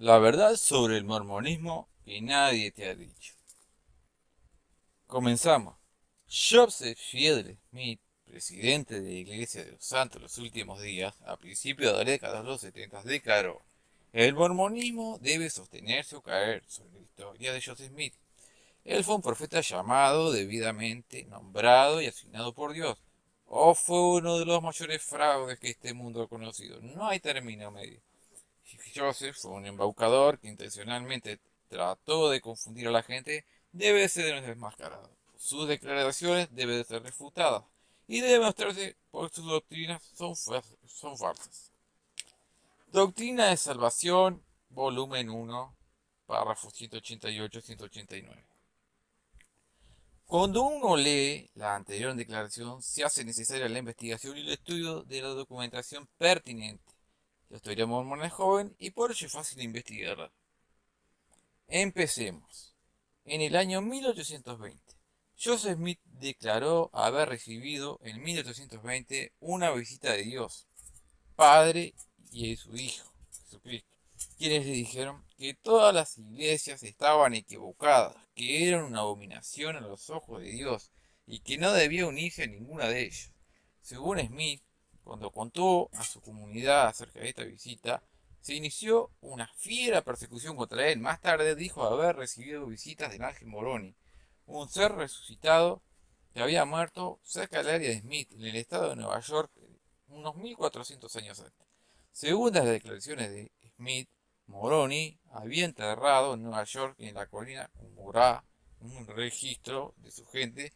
La verdad sobre el mormonismo que nadie te ha dicho. Comenzamos. Joseph Fiedler Smith, presidente de la Iglesia de los Santos los últimos días, a principios de la década de los 70, declaró, el mormonismo debe sostenerse o caer sobre la historia de Joseph Smith. Él fue un profeta llamado, debidamente nombrado y asignado por Dios, o fue uno de los mayores fraudes que este mundo ha conocido. No hay término medio. Joseph fue un embaucador que intencionalmente trató de confundir a la gente, debe ser desmascarado. Sus declaraciones deben ser refutadas y debe mostrarse porque sus doctrinas son, son falsas. Doctrina de Salvación, volumen 1, párrafos 188-189. Cuando uno lee la anterior declaración, se hace necesaria la investigación y el estudio de la documentación pertinente. La historia mormona es joven y por ello es fácil investigarla. Empecemos. En el año 1820, Joseph Smith declaró haber recibido en 1820 una visita de Dios, Padre y de su Hijo, Jesucristo, quienes le dijeron que todas las iglesias estaban equivocadas, que eran una abominación a los ojos de Dios y que no debía unirse a ninguna de ellas. Según Smith, cuando contó a su comunidad acerca de esta visita, se inició una fiera persecución contra él. Más tarde dijo haber recibido visitas del ángel Moroni, un ser resucitado que había muerto cerca del área de Smith, en el estado de Nueva York, unos 1400 años antes. Según las declaraciones de Smith, Moroni había enterrado en Nueva York, en la colina Murrah, un registro de su gente,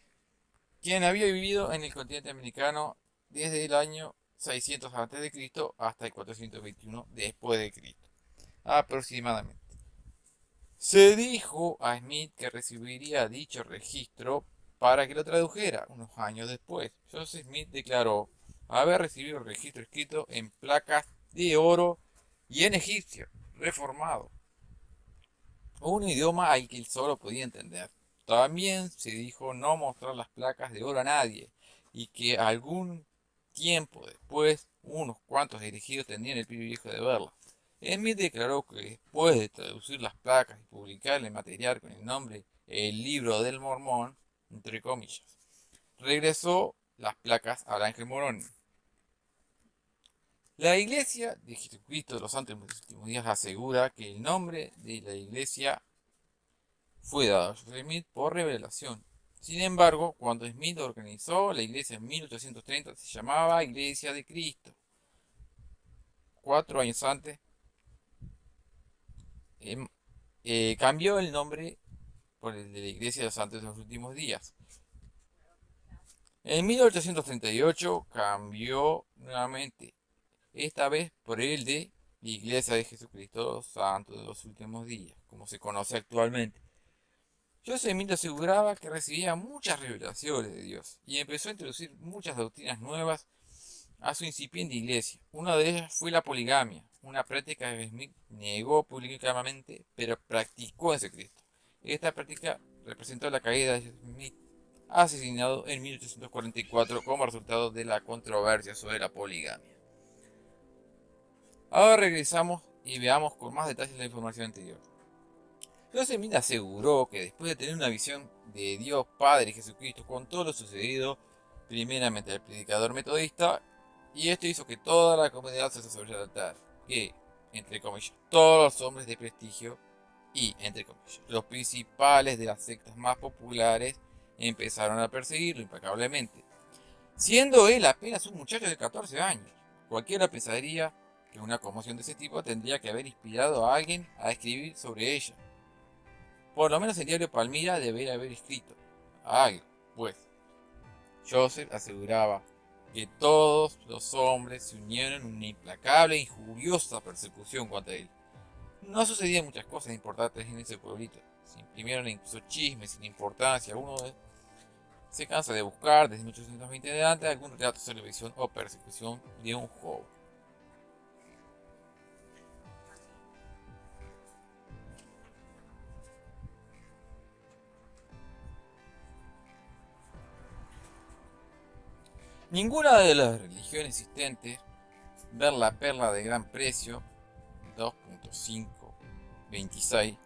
quien había vivido en el continente americano desde el año 600 a.C. hasta el 421 después de Cristo, aproximadamente. Se dijo a Smith que recibiría dicho registro para que lo tradujera unos años después. Joseph Smith declaró haber recibido el registro escrito en placas de oro y en egipcio, reformado. Un idioma al que él solo podía entender. También se dijo no mostrar las placas de oro a nadie y que algún Tiempo después, unos cuantos dirigidos tendrían el privilegio de verla. Smith declaró que después de traducir las placas y publicar el material con el nombre El Libro del Mormón, entre comillas, regresó las placas al ángel Moroni. La iglesia de Jesucristo de los Santos de los Últimos Días asegura que el nombre de la iglesia fue dado a Joseph Smith por revelación sin embargo, cuando Smith organizó la iglesia en 1830 se llamaba Iglesia de Cristo. Cuatro años antes em, eh, cambió el nombre por el de la Iglesia de los Santos de los Últimos Días. En 1838 cambió nuevamente, esta vez por el de la Iglesia de Jesucristo Santos de los Últimos Días, como se conoce actualmente. Joseph Smith aseguraba que recibía muchas revelaciones de Dios y empezó a introducir muchas doctrinas nuevas a su incipiente iglesia. Una de ellas fue la poligamia, una práctica que Smith negó públicamente, pero practicó en secreto. Esta práctica representó la caída de Smith, asesinado en 1844 como resultado de la controversia sobre la poligamia. Ahora regresamos y veamos con más detalles la información anterior. Joseph Smith aseguró que después de tener una visión de Dios Padre Jesucristo con todo lo sucedido, primeramente al predicador metodista, y esto hizo que toda la comunidad se sobre el altar, que, entre comillas, todos los hombres de prestigio y, entre comillas, los principales de las sectas más populares empezaron a perseguirlo impecablemente, siendo él apenas un muchacho de 14 años. Cualquiera pensaría que una conmoción de ese tipo tendría que haber inspirado a alguien a escribir sobre ella. Por lo menos el diario Palmira debería haber escrito algo, pues. Joseph aseguraba que todos los hombres se unieron en una implacable e injuriosa persecución contra él. No sucedían muchas cosas importantes en ese pueblito. Se imprimieron incluso chismes sin importancia. Uno se cansa de buscar desde 1820 adelante algún retrato de televisión o persecución de un joven. Ninguna de las religiones existentes, ver la perla de gran precio, 2.5 26,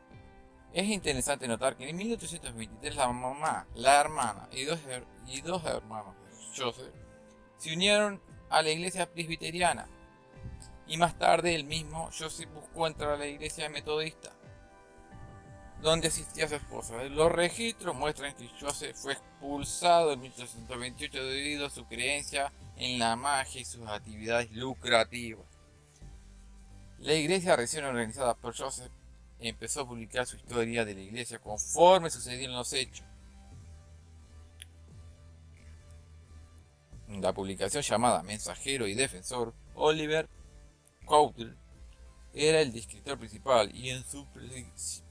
es interesante notar que en 1823 la mamá, la hermana y dos, y dos hermanos de Joseph se unieron a la iglesia presbiteriana y más tarde el mismo Joseph buscó entrar a la iglesia metodista donde asistía su esposa. Los registros muestran que Joseph fue expulsado en 1828 debido a su creencia en la magia y sus actividades lucrativas. La iglesia recién organizada por Joseph empezó a publicar su historia de la iglesia conforme sucedían los hechos. La publicación llamada Mensajero y Defensor, Oliver Cowdery era el descriptor principal y en su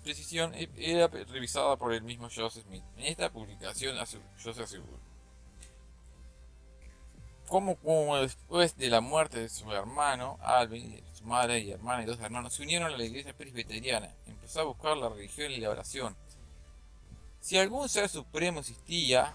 precisión e-, era revisada por el mismo Joseph Smith. En esta publicación Joseph aseguró como, como después de la muerte de su hermano Alvin, su madre y hermana y dos hermanos se unieron a la iglesia presbiteriana, empezó a buscar la religión y la oración. Si algún ser supremo existía,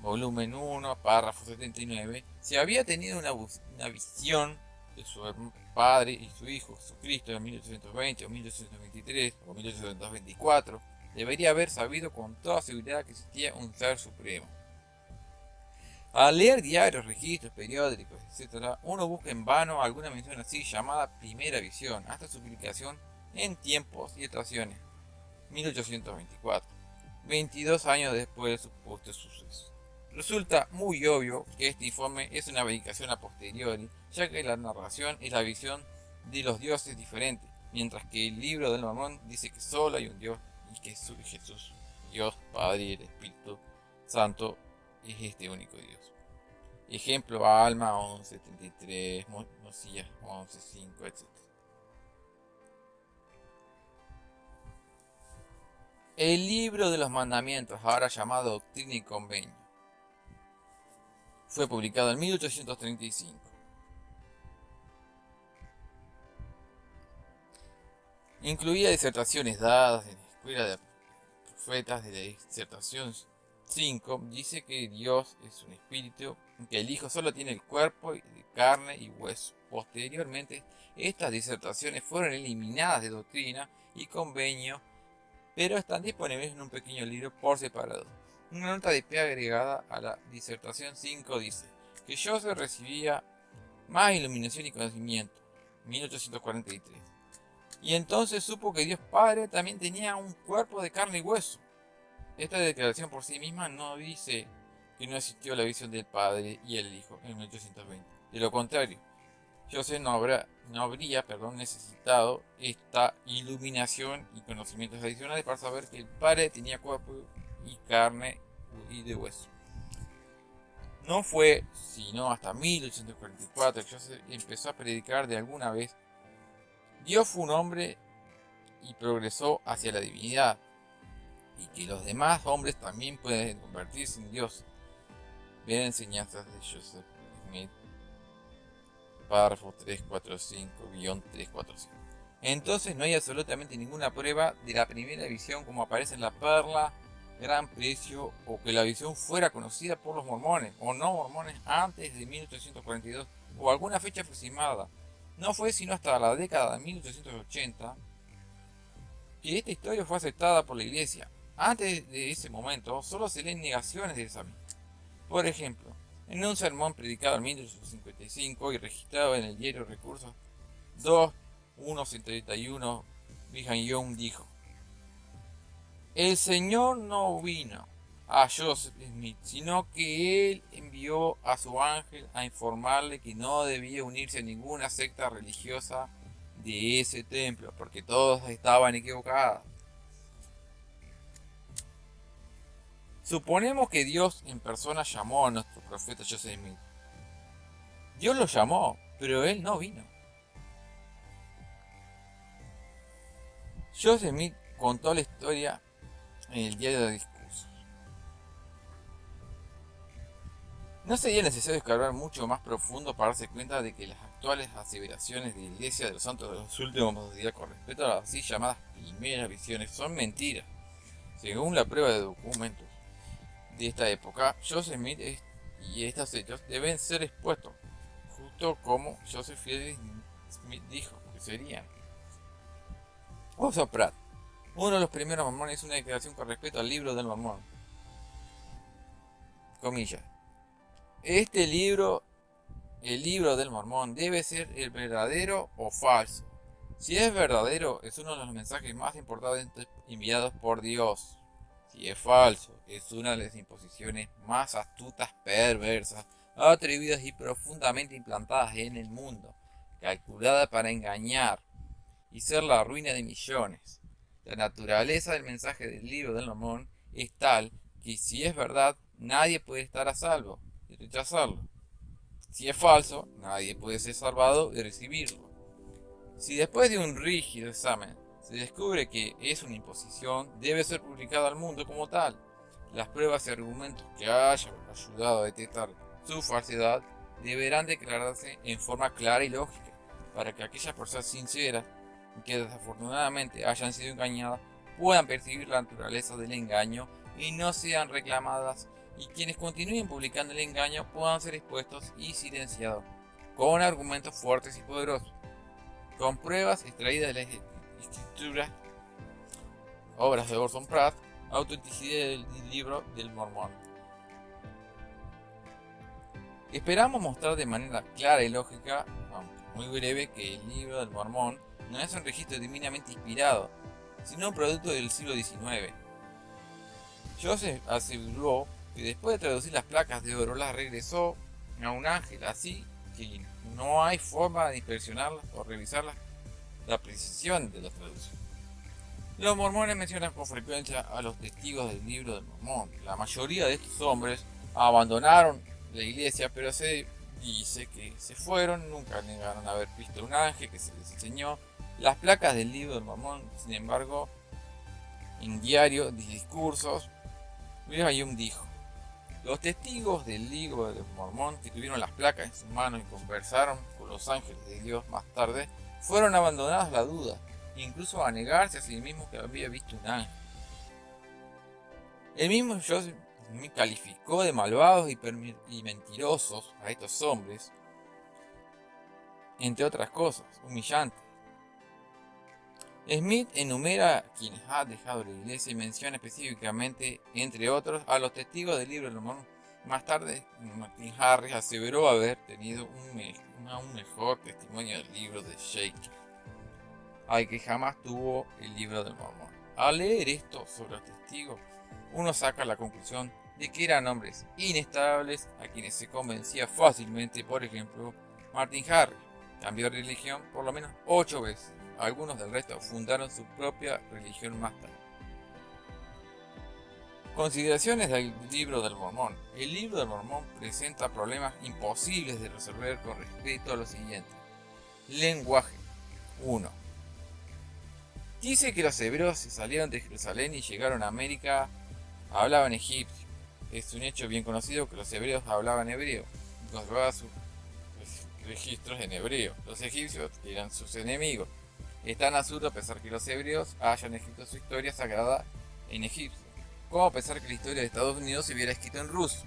volumen 1, párrafo 79, si había tenido una, una visión de su padre y su hijo Jesucristo en 1820 o 1823 o 1824, debería haber sabido con toda seguridad que existía un ser supremo. Al leer diarios, registros, periódicos, etc., uno busca en vano alguna mención así llamada primera visión, hasta su publicación en Tiempos y Estaciones, 1824, 22 años después de su supuesto suceso. Resulta muy obvio que este informe es una verificación a posteriori, ya que la narración es la visión de los dioses diferentes, mientras que el libro del Mormón dice que solo hay un Dios y que es Jesús, Dios Padre y el Espíritu Santo es este único Dios. Ejemplo, Alma 11.73, Mosías 11.5, etc. El libro de los mandamientos, ahora llamado Doctrina y Convenio, fue publicado en 1835. Incluía disertaciones dadas en la escuela de profetas de la disertación 5. Dice que Dios es un espíritu, que el Hijo solo tiene el cuerpo carne y hueso. Posteriormente, estas disertaciones fueron eliminadas de doctrina y convenio, pero están disponibles en un pequeño libro por separado. Una nota de pie agregada a la disertación 5 dice que Joseph recibía más iluminación y conocimiento, 1843. Y entonces supo que Dios Padre también tenía un cuerpo de carne y hueso. Esta declaración por sí misma no dice que no existió la visión del Padre y el Hijo en 1820. De lo contrario, Joseph no, habrá, no habría perdón, necesitado esta iluminación y conocimientos adicionales para saber que el Padre tenía cuerpo y carne y de hueso. No fue sino hasta 1844 que Joseph empezó a predicar de alguna vez. Dios fue un hombre y progresó hacia la divinidad, y que los demás hombres también pueden convertirse en Dios. Vean enseñanzas de Joseph Smith, párrafo 345-345. Entonces no hay absolutamente ninguna prueba de la primera visión como aparece en la perla gran precio o que la visión fuera conocida por los mormones o no mormones antes de 1842 o alguna fecha aproximada. No fue sino hasta la década de 1880 que esta historia fue aceptada por la iglesia. Antes de ese momento solo se leen negaciones de esa misma. Por ejemplo, en un sermón predicado en 1855 y registrado en el diario Recursos 2.171, Brigham Young dijo el Señor no vino a Joseph Smith, sino que él envió a su ángel a informarle que no debía unirse a ninguna secta religiosa de ese templo, porque todos estaban equivocados. Suponemos que Dios en persona llamó a nuestro profeta Joseph Smith. Dios lo llamó, pero él no vino. Joseph Smith contó la historia el diario de discursos. No sería necesario escarbar mucho más profundo para darse cuenta de que las actuales aseveraciones de la Iglesia de los Santos de los últimos días con respecto a las así llamadas primeras visiones son mentiras. Según la prueba de documentos de esta época, Joseph Smith y estos hechos deben ser expuestos, justo como Joseph Smith dijo que serían. Joseph Pratt, uno de los primeros mormones, hizo una declaración con respecto al libro del mormón. Comillas. Este libro, el libro del mormón, debe ser el verdadero o falso. Si es verdadero, es uno de los mensajes más importantes enviados por Dios. Si es falso, es una de las imposiciones más astutas, perversas, atrevidas y profundamente implantadas en el mundo, calculada para engañar y ser la ruina de millones. La naturaleza del mensaje del libro del Mormón es tal que si es verdad, nadie puede estar a salvo y rechazarlo. Si es falso, nadie puede ser salvado y recibirlo. Si después de un rígido examen se descubre que es una imposición, debe ser publicado al mundo como tal. Las pruebas y argumentos que hayan ayudado a detectar su falsedad deberán declararse en forma clara y lógica, para que aquellas personas sinceras que desafortunadamente hayan sido engañadas puedan percibir la naturaleza del engaño y no sean reclamadas y quienes continúen publicando el engaño puedan ser expuestos y silenciados con argumentos fuertes y poderosos, con pruebas extraídas de las escrituras, obras de Orson Pratt, autenticidad del libro del Mormón. Esperamos mostrar de manera clara y lógica, muy breve, que el libro del Mormón no es un registro divinamente inspirado, sino un producto del siglo XIX. Joseph aseguró que después de traducir las placas de oro las regresó a un ángel, así que no hay forma de inspeccionarlas o revisar la precisión de la traducción. Los mormones mencionan con frecuencia a los testigos del libro del mormón. La mayoría de estos hombres abandonaron la iglesia, pero se dice que se fueron, nunca negaron haber visto un ángel que se les enseñó las placas del libro del Mormón, sin embargo, en diario de discursos, William dijo, los testigos del libro del Mormón que tuvieron las placas en sus manos y conversaron con los ángeles de Dios más tarde, fueron abandonados la duda, incluso a negarse a sí mismos que había visto un ángel. El mismo Joseph calificó de malvados y mentirosos a estos hombres, entre otras cosas, humillantes. Smith enumera quienes ha dejado la iglesia y menciona específicamente, entre otros, a los testigos del libro de Mormón. Más tarde, Martin Harris aseveró haber tenido un, mejor testimonio del libro de Shake, al que jamás tuvo el libro del Mormón. Al leer esto sobre los testigos, uno saca la conclusión de que eran hombres inestables a quienes se convencía fácilmente, por ejemplo, Martin Harris. Cambió de religión por lo menos ocho veces algunos del resto fundaron su propia religión más tarde. Consideraciones del libro del Mormón. El libro del Mormón presenta problemas imposibles de resolver con respecto a lo siguiente. Lenguaje 1. Dice que los hebreos se salieron de Jerusalén y llegaron a América, hablaban egipcio. Es un hecho bien conocido que los hebreos hablaban hebreo conservaban sus registros en hebreo. Los egipcios eran sus enemigos es tan absurdo a pesar que los hebreos hayan escrito su historia sagrada en Egipto, como a pesar que la historia de Estados Unidos se hubiera escrito en ruso.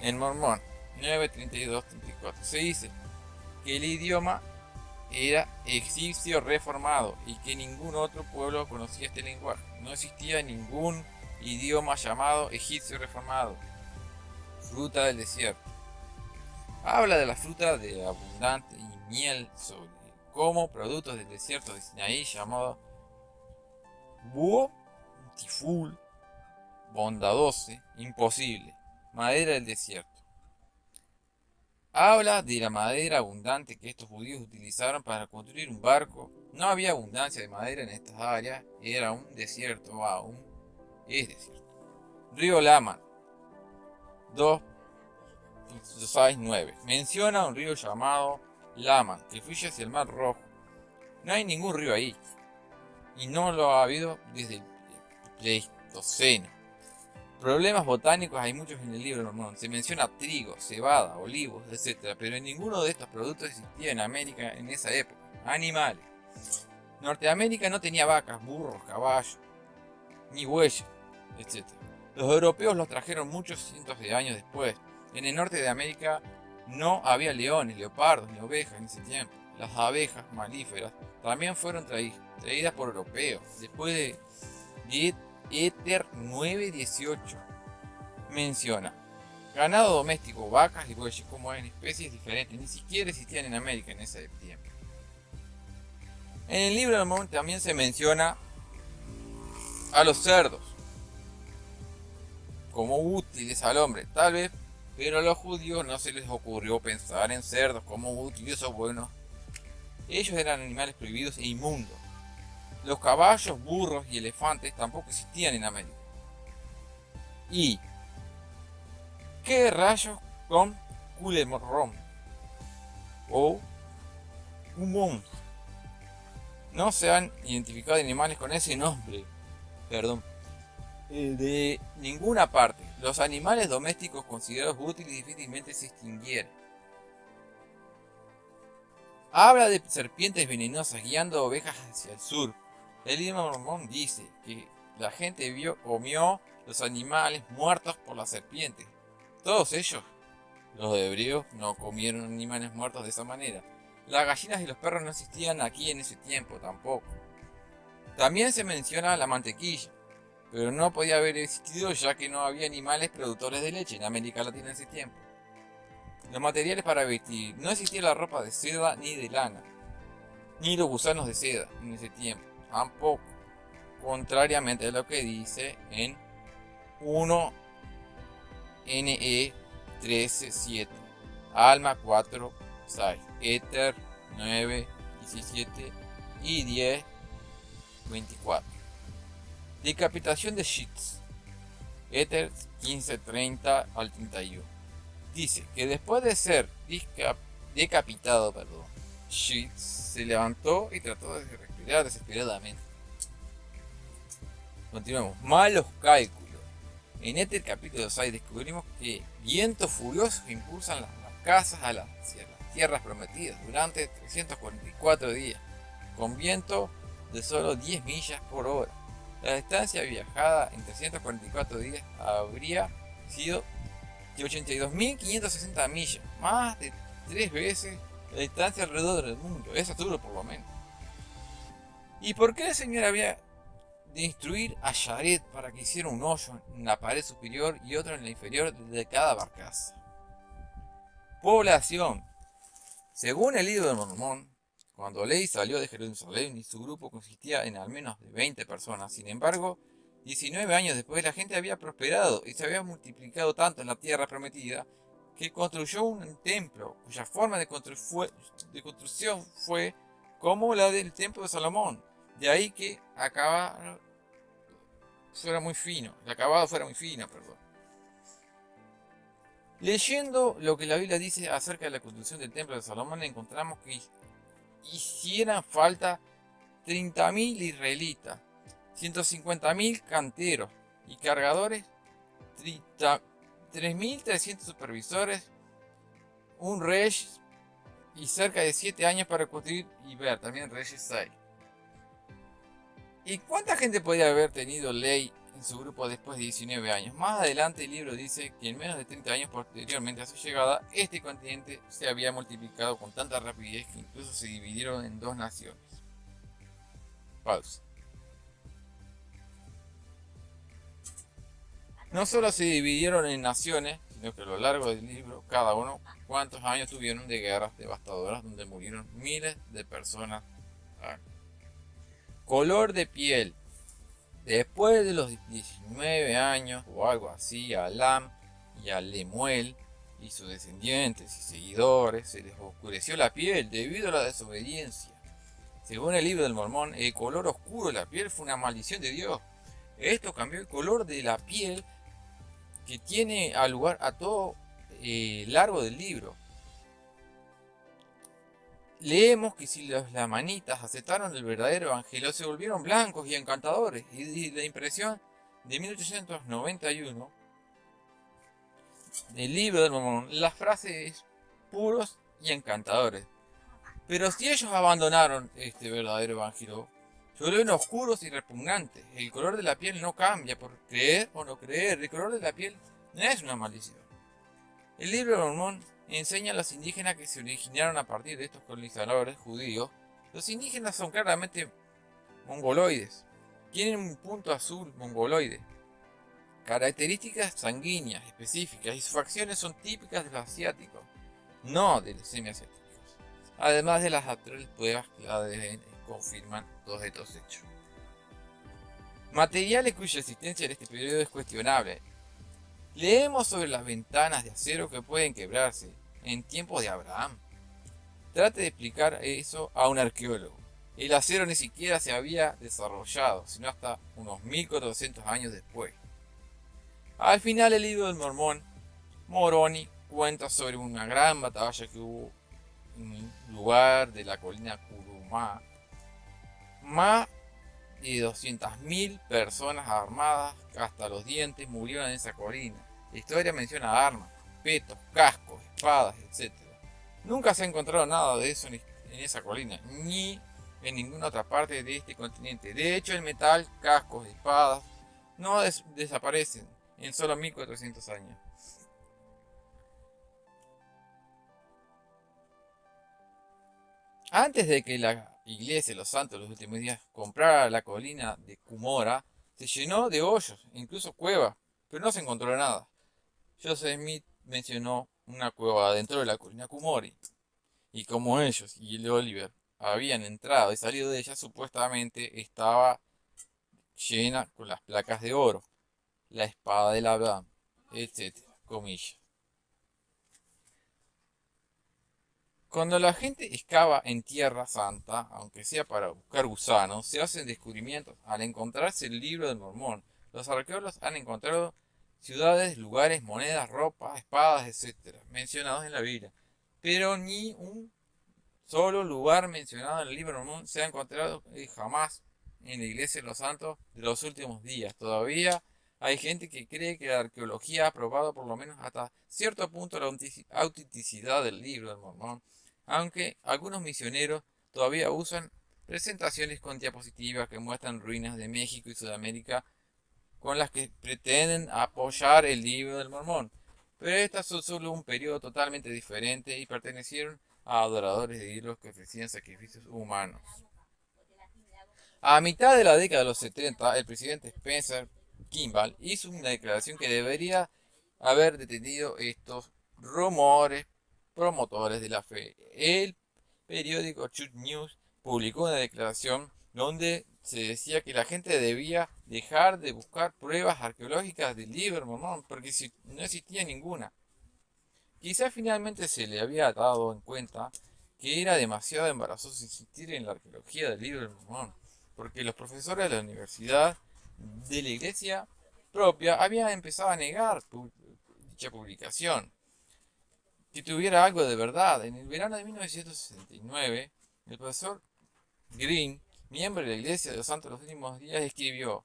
En Mormón 9.32.34 se dice que el idioma era egipcio reformado y que ningún otro pueblo conocía este lenguaje. No existía ningún idioma llamado egipcio reformado. Fruta del desierto. Habla de la fruta de abundante y miel sobre como productos del desierto de Sinaí llamado búho, tiful, bondadose, imposible, madera del desierto. Habla de la madera abundante que estos judíos utilizaron para construir un barco. No había abundancia de madera en estas áreas, era un desierto aún, es desierto. Río Lama 2, 6, 9. Menciona un río llamado Lama, que fluye hacia el Mar Rojo. No hay ningún río ahí. Y no lo ha habido desde el Pleistoceno. Problemas botánicos hay muchos en el libro Mormón. Se menciona trigo, cebada, olivos, etc. Pero ninguno de estos productos existía en América en esa época. Animales. Norteamérica no tenía vacas, burros, caballos, ni bueyes, etc. Los europeos los trajeron muchos cientos de años después. En el norte de América no había leones, leopardos ni ovejas en ese tiempo. las abejas malíferas, también fueron traídas por europeos, después de Ether 918. Menciona, ganado doméstico, vacas y bueyes, como en especies diferentes, ni siquiera existían en América en ese tiempo. En el libro del Mormón también se menciona a los cerdos como útiles al hombre, tal vez, pero a los judíos no se les ocurrió pensar en cerdos como útiles o buenos. Ellos eran animales prohibidos e inmundos. Los caballos, burros y elefantes tampoco existían en América. ¿Y qué rayos con culemorrón? O un No se han identificado animales con ese nombre. Perdón. Eh, de ninguna parte. Los animales domésticos considerados útiles difícilmente se extinguieron. Habla de serpientes venenosas guiando ovejas hacia el sur. El libro mormón dice que la gente vio, comió los animales muertos por las serpientes. Todos ellos, los hebreos, no comieron animales muertos de esa manera. Las gallinas y los perros no existían aquí en ese tiempo tampoco. También se menciona la mantequilla, pero no podía haber existido ya que no había animales productores de leche en América Latina en ese tiempo. Los materiales para vestir. No existía la ropa de seda ni de lana, ni los gusanos de seda en ese tiempo tampoco. Contrariamente a lo que dice en 1 NE 13.7, Alma 4, 6, Ether 9, 17 y 10, 24. Decapitación de Sheets. Ether 15.30 al 31. Dice que después de ser decapitado, perdón, Sheets se levantó y trató de desesperadamente. Continuamos. Malos cálculos. En este capítulo 6 descubrimos que vientos furiosos impulsan las, casas a las, tierras prometidas durante 344 días, con viento de solo 10 millas por hora. La distancia viajada en 344 días habría sido de 82.560 millas, más de 3 veces la distancia alrededor del mundo. Es duro por lo menos. ¿Y por qué el Señor había de instruir a Yaret para que hiciera un hoyo en la pared superior y otro en la inferior de cada barcaza? Población. Según el libro de Mormón, cuando Ley salió de Jerusalén y su grupo consistía en al menos de 20 personas, sin embargo, 19 años después la gente había prosperado y se había multiplicado tanto en la tierra prometida que construyó un templo cuya forma de, construcción fue como la del templo de Salomón, de ahí que acaba fuera muy fino, el acabado fuera muy fino, perdón. Leyendo lo que la Biblia dice acerca de la construcción del templo de Salomón, encontramos que hicieran falta 30.000 israelitas, 150.000 canteros y cargadores, 3.300 supervisores, un rey y cerca de 7 años para construir y ver también Reyes 6. ¿Y cuánta gente podría haber tenido ley en su grupo después de 19 años? Más adelante el libro dice que en menos de 30 años posteriormente a su llegada, este continente se había multiplicado con tanta rapidez que incluso se dividieron en dos naciones. Pausa. No solo se dividieron en naciones, sino que a lo largo del libro, cada uno, cuántos años tuvieron de guerras devastadoras donde murieron miles de personas Color de piel. Después de los 19 años o algo así, a Alam y a Lemuel y sus descendientes y seguidores se les oscureció la piel debido a la desobediencia. Según el libro del Mormón, el color oscuro de la piel fue una maldición de Dios. Esto cambió el color de la piel que tiene a lugar a todo eh, largo del libro leemos que si los lamanitas aceptaron el verdadero evangelio, se volvieron blancos y encantadores. Y la impresión de 1891 del libro del Mormón, la frase es puros y encantadores. Pero si ellos abandonaron este verdadero evangelio, se vuelven oscuros y repugnantes. El color de la piel no cambia por creer o no creer. El color de la piel no es una maldición. El libro del Mormón enseña a los indígenas que se originaron a partir de estos colonizadores judíos. Los indígenas son claramente mongoloides. Tienen un punto azul mongoloide. Características sanguíneas específicas y sus facciones son típicas de los asiáticos, no de los semiasiáticos. Además de las actuales pruebas que ADN confirman todos estos hechos. Materiales cuya existencia en este periodo es cuestionable. Leemos sobre las ventanas de acero que pueden quebrarse en tiempos de Abraham. Trate de explicar eso a un arqueólogo. El acero ni siquiera se había desarrollado, sino hasta unos 1400 años después. Al final el libro del mormón, Moroni, cuenta sobre una gran batalla que hubo en un lugar de la colina Kuruma. Más de 200.000 personas armadas hasta los dientes murieron en esa colina. La historia menciona armas, petos, cascos, espadas, etc. Nunca se ha encontrado nada de eso en esa colina, ni en ninguna otra parte de este continente. De hecho, el metal, cascos, espadas, no desaparecen en solo 1400 años. Antes de que la iglesia de los santos los últimos días comprara la colina de Cumora, se llenó de hoyos, incluso cuevas, pero no se encontró nada. Joseph Smith mencionó una cueva dentro de la colina Kumori. Y como ellos y el Oliver habían entrado y salido de ella, supuestamente estaba llena con las placas de oro, la espada del Abraham, etc. Cuando la gente excava en Tierra Santa, aunque sea para buscar gusanos, se hacen descubrimientos. Al encontrarse el libro del Mormón, los arqueólogos han encontrado ciudades, lugares, monedas, ropa, espadas, etc. mencionados en la Biblia. Pero ni un solo lugar mencionado en el libro Mormón se ha encontrado jamás en la iglesia de los santos de los últimos días. Todavía hay gente que cree que la arqueología ha probado por lo menos hasta cierto punto la autenticidad del libro del Mormón aunque algunos misioneros todavía usan presentaciones con diapositivas que muestran ruinas de México y Sudamérica con las que pretenden apoyar el libro del mormón. Pero estas son solo un periodo totalmente diferente y pertenecieron a adoradores de ídolos que ofrecían sacrificios humanos. A mitad de la década de los 70, el presidente Spencer Kimball hizo una declaración que debería haber detenido estos rumores promotores de la fe. El periódico Church News publicó una declaración donde se decía que la gente debía dejar de buscar pruebas arqueológicas del libro porque no existía ninguna. Quizá finalmente se le había dado en cuenta que era demasiado embarazoso insistir en la arqueología del libro porque los profesores de la universidad de la iglesia propia habían empezado a negar dicha publicación que tuviera algo de verdad. En el verano de 1969, el profesor Green, miembro de la Iglesia de los Santos de los Últimos Días, escribió,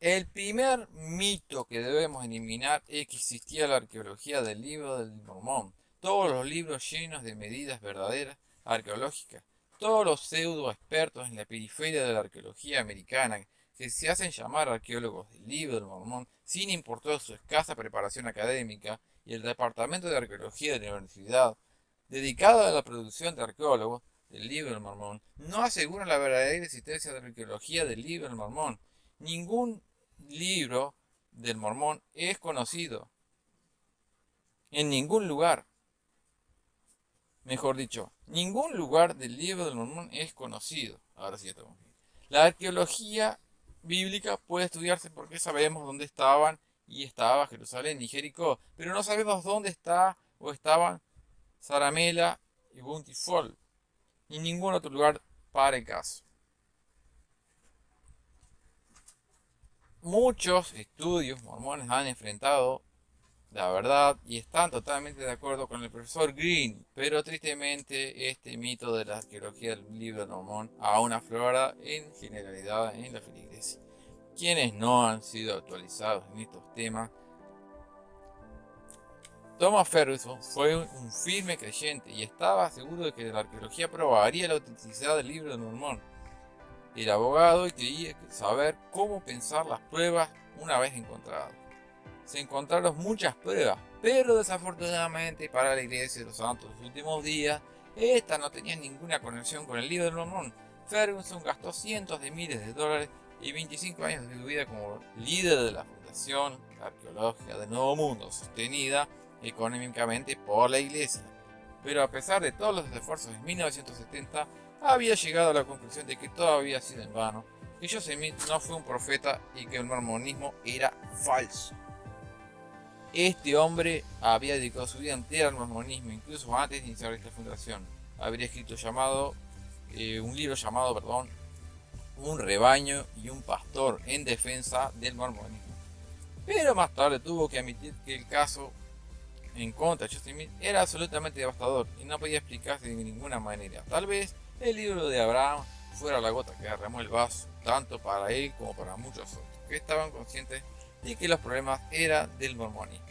el primer mito que debemos eliminar es que existía la arqueología del libro del Mormón. Todos los libros llenos de medidas verdaderas arqueológicas. Todos los pseudo expertos en la periferia de la arqueología americana que se hacen llamar arqueólogos del libro del Mormón sin importar su escasa preparación académica y el Departamento de Arqueología de la Universidad, dedicado a la producción de arqueólogos del libro del Mormón, no aseguran la verdadera existencia de la arqueología del libro del Mormón. Ningún libro del Mormón es conocido en ningún lugar. Mejor dicho, ningún lugar del libro del Mormón es conocido. Ahora sí estamos bien. La arqueología bíblica puede estudiarse porque sabemos dónde estaban y estaba Jerusalén y Jericó, pero no sabemos dónde está o estaban Saramela y Buntifol, ni ningún otro lugar para el caso. Muchos estudios mormones han enfrentado la verdad y están totalmente de acuerdo con el profesor Green, pero tristemente este mito de la arqueología del libro mormón aún aflora en generalidad en la feligresía quienes no han sido actualizados en estos temas. Thomas Ferguson fue un firme creyente y estaba seguro de que la arqueología probaría la autenticidad del libro de Mormón. Era abogado quería saber cómo pensar las pruebas una vez encontradas. Se encontraron muchas pruebas, Pero desafortunadamente para la iglesia de los santos de los últimos días, esta no tenía ninguna conexión con el libro del Mormón. Ferguson gastó cientos de miles de dólares y 25 años de su vida como líder de la Fundación Arqueológica del Nuevo Mundo, sostenida económicamente por la iglesia. Pero a pesar de todos los esfuerzos en 1970, había llegado a la conclusión de que todo había sido en vano, que Joseph Smith no fue un profeta y que el mormonismo era falso. Este hombre había dedicado su vida entera al mormonismo, incluso antes de iniciar esta fundación. Habría escrito llamado, eh, un libro llamado, perdón, Un rebaño y un pastor en defensa del mormonismo. Pero más tarde tuvo que admitir que el caso en contra de Joseph era absolutamente devastador y no podía explicarse de ninguna manera. Tal vez el libro de Abraham fuera la gota que derramó el vaso, tanto para él como para muchos otros, que estaban conscientes y que los problemas eran del mormonismo.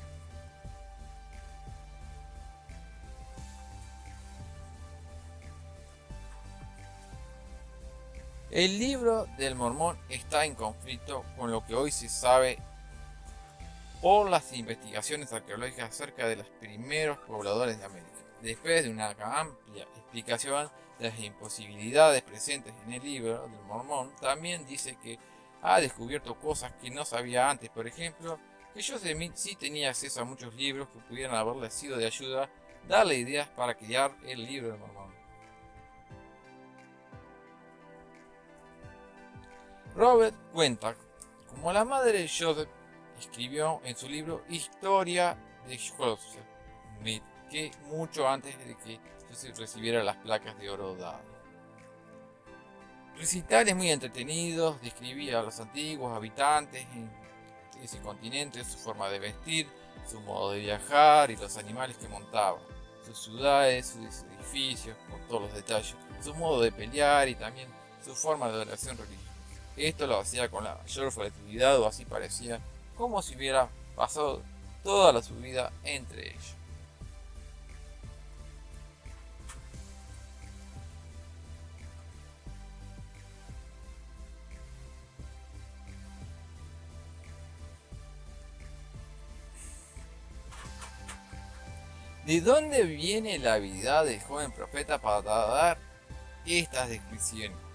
El libro del mormón está en conflicto con lo que hoy se sabe por las investigaciones arqueológicas acerca de los primeros pobladores de América. Después de una amplia explicación de las imposibilidades presentes en el libro del mormón, también dice que ha descubierto cosas que no sabía antes. Por ejemplo, que Joseph Smith sí tenía acceso a muchos libros que pudieran haberle sido de ayuda, darle ideas para crear el libro del Mormón. Robert cuenta como la madre de Joseph escribió en su libro Historia de Smith, que mucho antes de que Joseph recibiera las placas de oro dado. Recitales muy entretenidos, describía a los antiguos habitantes en ese continente, su forma de vestir, su modo de viajar y los animales que montaban, sus ciudades, sus edificios, con todos los detalles, su modo de pelear y también su forma de oración religiosa. Esto lo hacía con la mayor flexibilidad o así parecía, como si hubiera pasado toda la su vida entre ellos. ¿De dónde viene la habilidad del joven profeta para dar estas descripciones?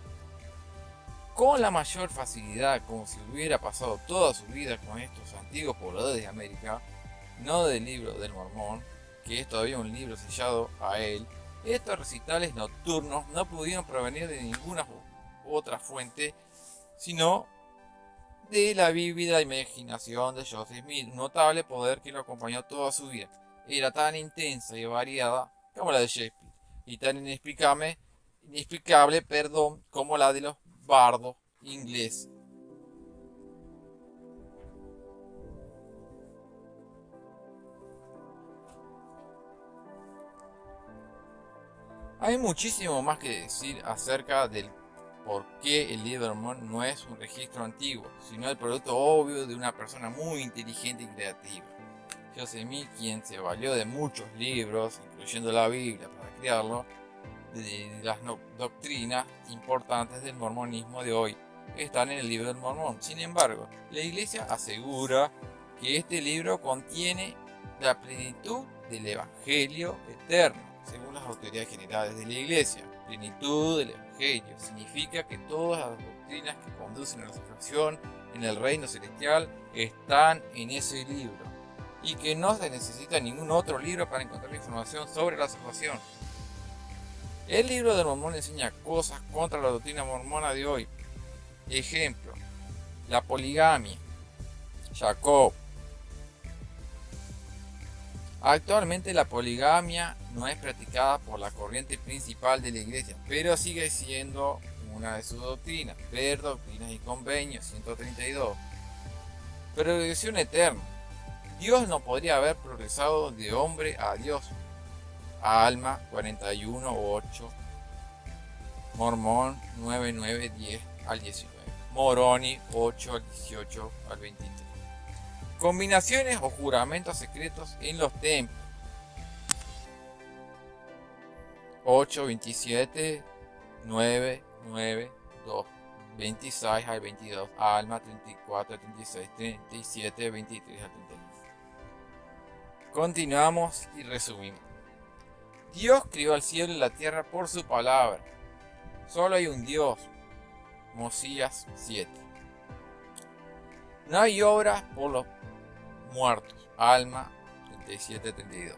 Con la mayor facilidad, como si hubiera pasado toda su vida con estos antiguos pobladores de América, no del libro del Mormón, que es todavía un libro sellado a él, estos recitales nocturnos no pudieron provenir de ninguna otra fuente, sino de la vívida imaginación de Joseph Smith, notable poder que lo acompañó toda su vida. Era tan intensa y variada como la de Shakespeare, y tan inexplicable, inexplicable perdón, como la de los bardos ingleses. Hay muchísimo más que decir acerca del por qué el libro no es un registro antiguo, sino el producto obvio de una persona muy inteligente y creativa. Smith, quien se valió de muchos libros, incluyendo la Biblia, para crearlo, de las doctrinas importantes del mormonismo de hoy están en el libro del mormón. Sin embargo, la iglesia asegura que este libro contiene la plenitud del evangelio eterno, según las autoridades generales de la iglesia. Plenitud del evangelio significa que todas las doctrinas que conducen a la salvación en el reino celestial están en ese libro y que no se necesita ningún otro libro para encontrar información sobre la salvación. El libro de Mormón enseña cosas contra la doctrina mormona de hoy. Ejemplo, la poligamia. Jacob. Actualmente la poligamia no es practicada por la corriente principal de la iglesia, pero sigue siendo una de sus doctrinas. Ver Doctrinas y Convenios 132. Progresión eterna. Dios no podría haber progresado de hombre a Dios. Alma 41.8. Mormón 9.9.10 al 19. Moroni 8 al 18 al 23. Combinaciones o juramentos secretos en los templos. 8, 27, 9, 9, 2, 26 al 22, Alma 34 al 36, 37, 23 al 39. Continuamos y resumimos. Dios crió al cielo y la tierra por su palabra. Solo hay un Dios. Mosías 7. No hay obra por los muertos. Alma 37-32.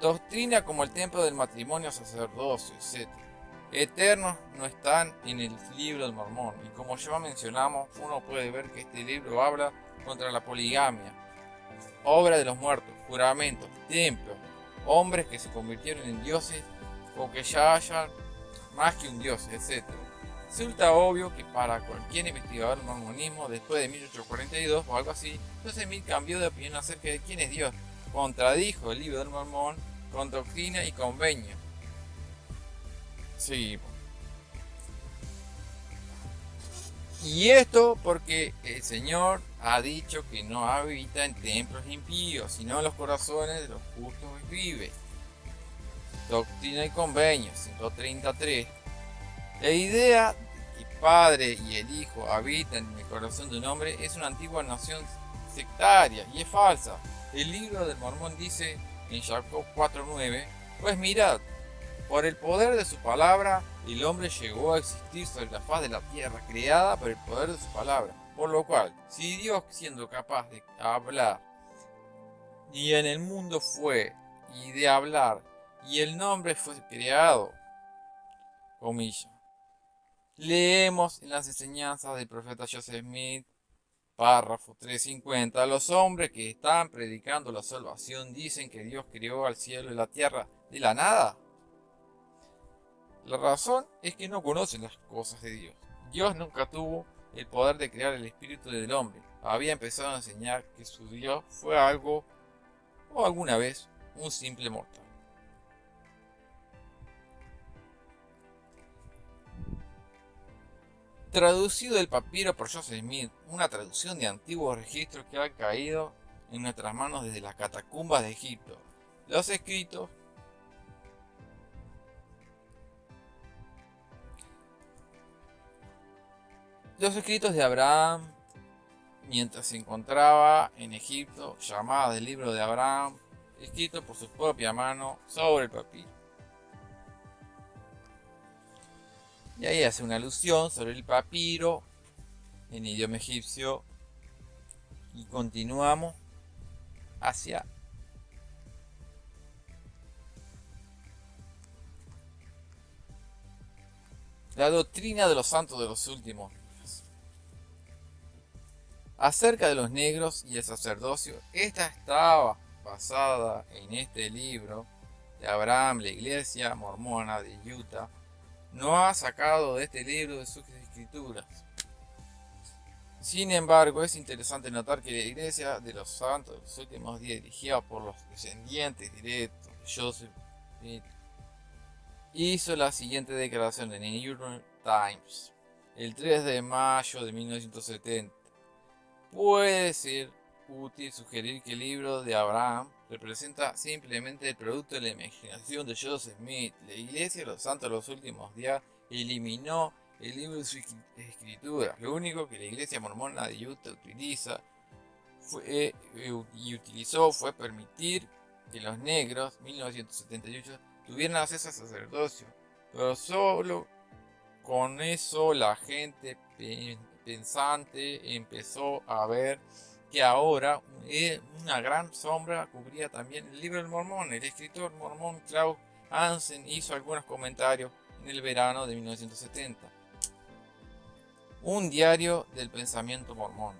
Doctrina como el templo del matrimonio, sacerdocio, etc. Eternos no están en el libro del mormón. Y como ya mencionamos, uno puede ver que este libro habla contra la poligamia, obra de los muertos, juramentos, templos, hombres que se convirtieron en dioses o que ya hayan más que un dios, etc. Resulta obvio que para cualquier investigador del mormonismo después de 1842 o algo así, Joseph Smith cambió de opinión acerca de quién es Dios, contradijo el libro del mormón con doctrina y convenio. Seguimos. Y esto porque el Señor ha dicho que no habita en templos impíos, sino en los corazones de los justos vive. Doctrina y Convenio 133. La idea de que Padre y el Hijo habitan en el corazón de un hombre es una antigua noción sectaria y es falsa. El libro del Mormón dice en Jacob 4.9, pues mirad, por el poder de su palabra, el hombre llegó a existir sobre la faz de la tierra, creada por el poder de su palabra. Por lo cual, si Dios siendo capaz de hablar, y en el mundo fue, y de hablar, y el nombre fue creado, comillas. Leemos en las enseñanzas del profeta Joseph Smith, párrafo 350, los hombres que están predicando la salvación dicen que Dios creó al cielo y la tierra de la nada. La razón es que no conocen las cosas de Dios. Dios nunca tuvo el poder de crear el espíritu del hombre. Había empezado a enseñar que su Dios fue algo o alguna vez un simple mortal. Traducido del papiro por Joseph Smith, una traducción de antiguos registros que ha caído en nuestras manos desde las catacumbas de Egipto. Los escritos Los escritos de Abraham, mientras se encontraba en Egipto, llamada del libro de Abraham, escrito por su propia mano sobre el papiro. Y ahí hace una alusión sobre el papiro en idioma egipcio y continuamos hacia la doctrina de los santos de los últimos Acerca de los negros y el sacerdocio, esta estaba basada en este libro de Abraham, la iglesia mormona de Utah, no ha sacado de este libro de sus escrituras. Sin embargo, es interesante notar que la iglesia de los santos de los últimos días, dirigida por los descendientes directos de Joseph Smith, hizo la siguiente declaración en el New York Times el 3 de mayo de 1970. Puede ser útil sugerir que el libro de Abraham representa simplemente el producto de la imaginación de Joseph Smith. La Iglesia de los Santos de los Últimos Días eliminó el libro de su escritura. Lo único que la Iglesia Mormona de Utah utiliza fue, eh, y utilizó fue permitir que los negros, 1978, tuvieran acceso al sacerdocio. Pero solo con eso la gente pensante empezó a ver que ahora eh, una gran sombra cubría también el libro del mormón. El escritor mormón Klaus Hansen hizo algunos comentarios en el verano de 1970. Un diario del pensamiento mormón.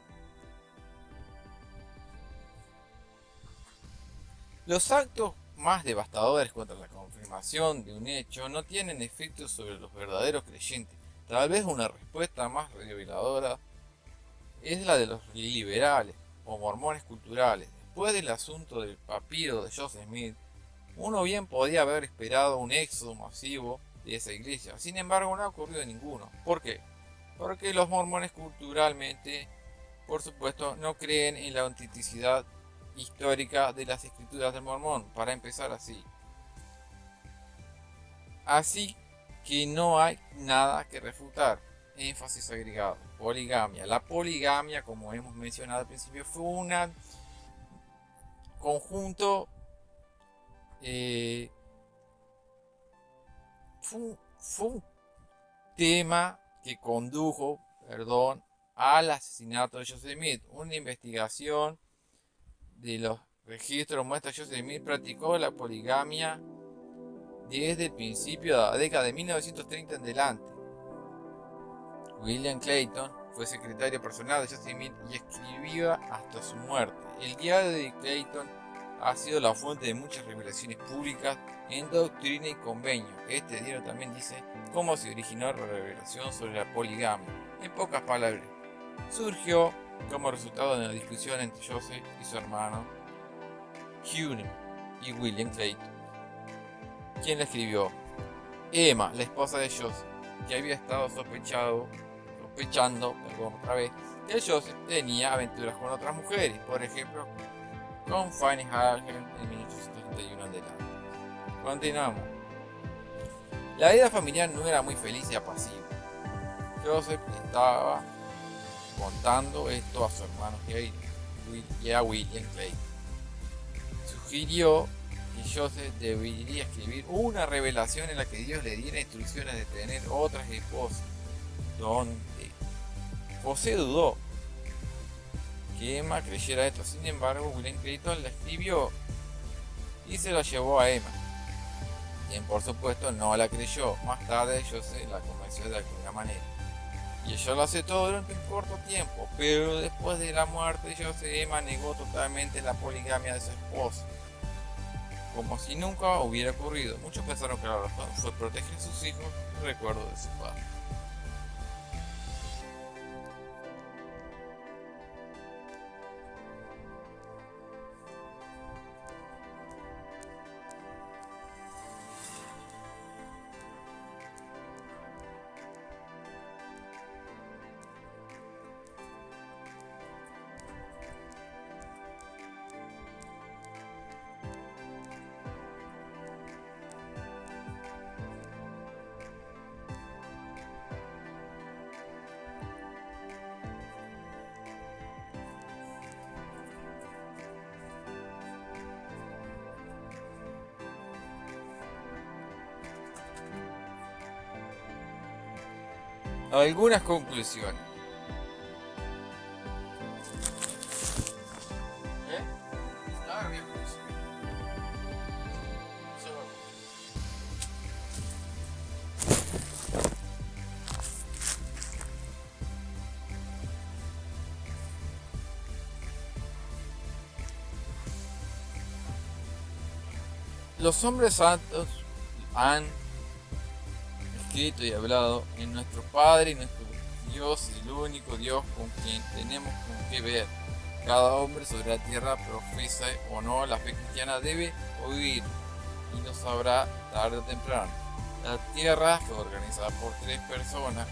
Los actos más devastadores contra la confirmación de un hecho no tienen efecto sobre los verdaderos creyentes Tal vez una respuesta más reveladora es la de los liberales o mormones culturales. Después del asunto del papiro de Joseph Smith, uno bien podía haber esperado un éxodo masivo de esa iglesia. Sin embargo, no ha ocurrido ninguno. ¿Por qué? Porque los mormones culturalmente, por supuesto, no creen en la autenticidad histórica de las escrituras del mormón, para empezar así. Así que no hay nada que refutar. Énfasis agregado. Poligamia. La poligamia, como hemos mencionado al principio, fue una conjunto eh, fue, fue, un tema que condujo, perdón, al asesinato de Joseph Smith. Una investigación de los registros muestra que Joseph Smith practicó la poligamia desde el principio de la década de 1930 en adelante. William Clayton fue secretario personal de Joseph Smith y escribía hasta su muerte. El diario de Clayton ha sido la fuente de muchas revelaciones públicas en doctrina y convenio. Este diario también dice cómo se originó la revelación sobre la poligamia. En pocas palabras, surgió como resultado de una discusión entre Joseph y su hermano Hugh y William Clayton. ¿Quién la escribió? Emma, la esposa de Joseph, que había estado sospechado, sospechando, perdón, otra vez, que Joseph tenía aventuras con otras mujeres, por ejemplo, con Fanny Hagen en 1831 adelante. Continuamos. La vida familiar no era muy feliz y apacible. Joseph estaba contando esto a su hermano y a William Clayton. Sugirió Joseph debería escribir una revelación en la que Dios le diera instrucciones de tener otras esposas. Donde José dudó que Emma creyera esto. Sin embargo, William Clayton la escribió y se la llevó a Emma. Quien por supuesto no la creyó. Más tarde José la convenció de alguna manera. Y ella lo aceptó durante un corto tiempo, pero después de la muerte de José, Emma negó totalmente la poligamia de su esposo como si nunca hubiera ocurrido. Muchos pensaron que la razón fue proteger a sus hijos y recuerdo de su padre. Algunas conclusiones. Los hombres santos han escrito y hablado en nuestro Padre y nuestro Dios, el único Dios con quien tenemos con qué ver. Cada hombre sobre la tierra profesa o no la fe cristiana debe oír y lo sabrá tarde o temprano. La tierra fue organizada por tres personas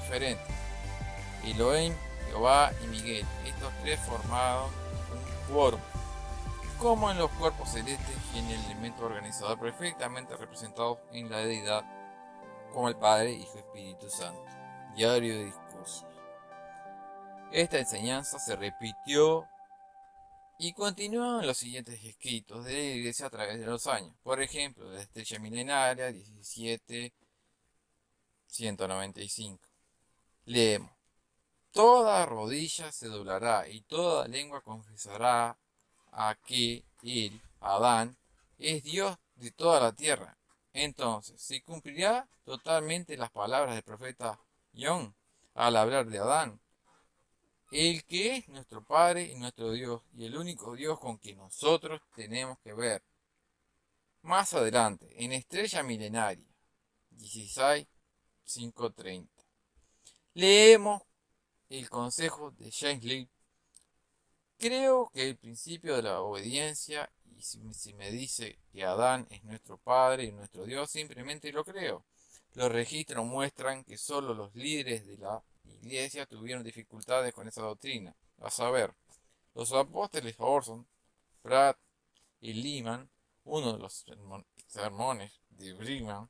diferentes. Elohim, Jehová y Miguel. Estos tres formaron un cuerpo. Como en los cuerpos celestes y en el elemento organizador perfectamente representados en la deidad como el Padre, Hijo y Espíritu Santo. Diario de discursos. Esta enseñanza se repitió y continuó en los siguientes escritos de la Iglesia a través de los años. Por ejemplo, la Estrella Milenaria 1795. Leemos. Toda rodilla se doblará y toda lengua confesará a que Él, Adán, es Dios de toda la tierra entonces, se cumplirá totalmente las palabras del profeta John al hablar de Adán, el que es nuestro Padre y nuestro Dios, y el único Dios con quien nosotros tenemos que ver. Más adelante, en Estrella Milenaria, 16, 5.30, leemos el consejo de James Lee. Creo que el principio de la obediencia si, me dice que Adán es nuestro Padre y nuestro Dios, simplemente lo creo. Los registros muestran que solo los líderes de la iglesia tuvieron dificultades con esa doctrina. A saber, los apóstoles Orson, Pratt y Lehman, uno de los sermones de Brigham,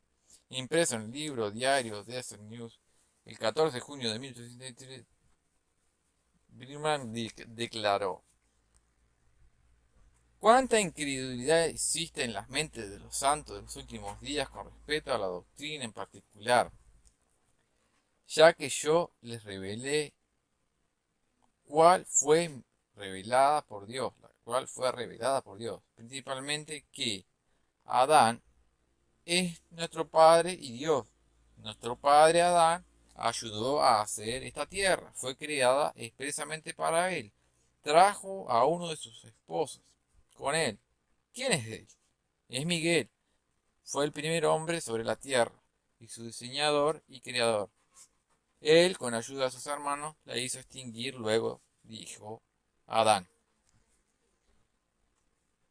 impreso en el libro diario Desert News el 14 de junio de 1873, Brigham declaró ¿Cuánta incredulidad existe en las mentes de los santos de los últimos días con respecto a la doctrina en particular? Ya que yo les revelé cuál fue revelada por Dios, la cual fue revelada por Dios, principalmente que Adán es nuestro Padre y Dios. Nuestro Padre Adán ayudó a hacer esta tierra, fue creada expresamente para él. Trajo a uno de sus esposos con él. ¿Quién es él? Es Miguel. Fue el primer hombre sobre la tierra y su diseñador y creador. Él, con ayuda de sus hermanos, la hizo extinguir. Luego dijo Adán.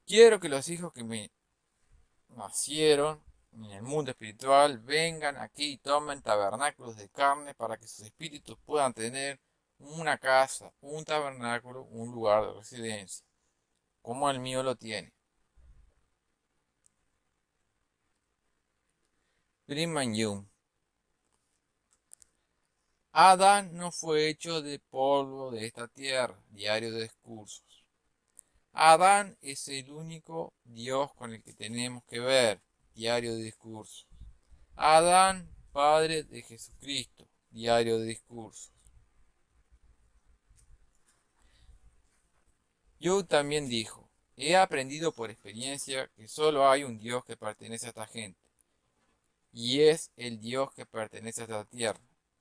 Quiero que los hijos que me nacieron en el mundo espiritual vengan aquí y tomen tabernáculos de carne para que sus espíritus puedan tener una casa, un tabernáculo, un lugar de residencia como el mío lo tiene. Brigham Young. Adán no fue hecho de polvo de esta tierra, diario de discursos. Adán es el único Dios con el que tenemos que ver, diario de discursos. Adán, Padre de Jesucristo, diario de discursos. Job también dijo, he aprendido por experiencia que solo hay un Dios que pertenece a esta gente, y es el Dios que pertenece a esta tierra,